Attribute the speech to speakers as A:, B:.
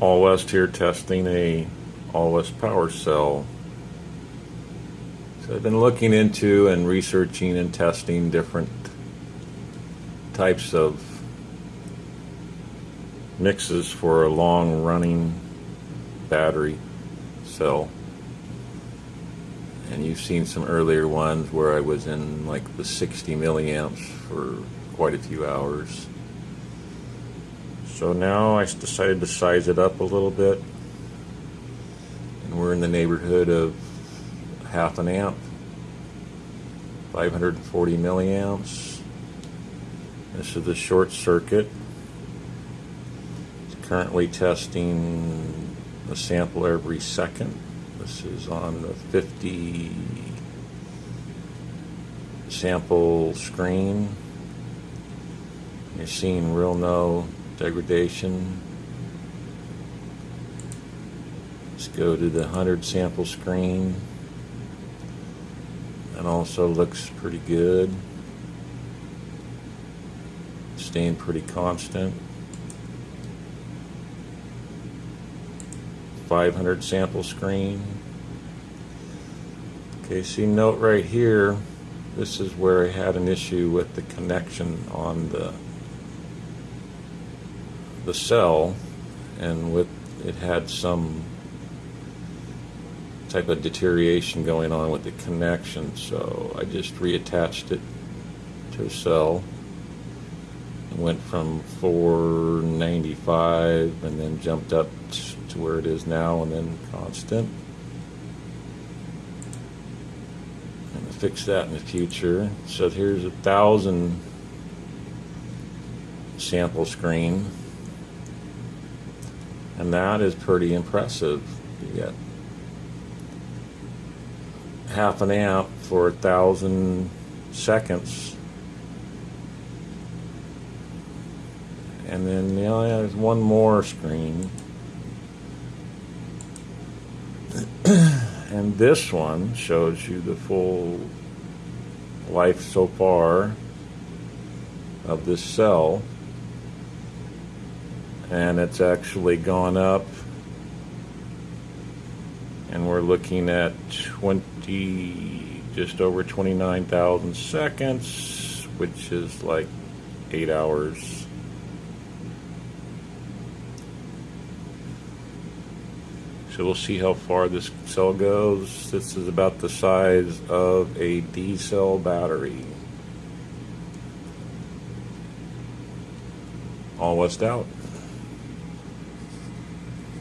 A: All West here testing a All West power cell. So I've been looking into and researching and testing different types of mixes for a long running battery cell. And you've seen some earlier ones where I was in like the 60 milliamps for quite a few hours. So now I decided to size it up a little bit. And we're in the neighborhood of half an amp, 540 milliamps. This is the short circuit. It's currently testing a sample every second. This is on the 50 sample screen. You're seeing real no degradation. Let's go to the 100 sample screen. That also looks pretty good. Staying pretty constant. 500 sample screen. Okay, see note right here, this is where I had an issue with the connection on the the cell and with it had some type of deterioration going on with the connection so I just reattached it to a cell. Went from 495 and then jumped up to where it is now and then constant. And I'll fix that in the future. So here's a thousand sample screen and that is pretty impressive. You get half an amp for a thousand seconds. And then you know, there's one more screen. and this one shows you the full life so far of this cell and it's actually gone up. And we're looking at 20 just over 29,000 seconds which is like eight hours. So we'll see how far this cell goes. This is about the size of a D cell battery. All west out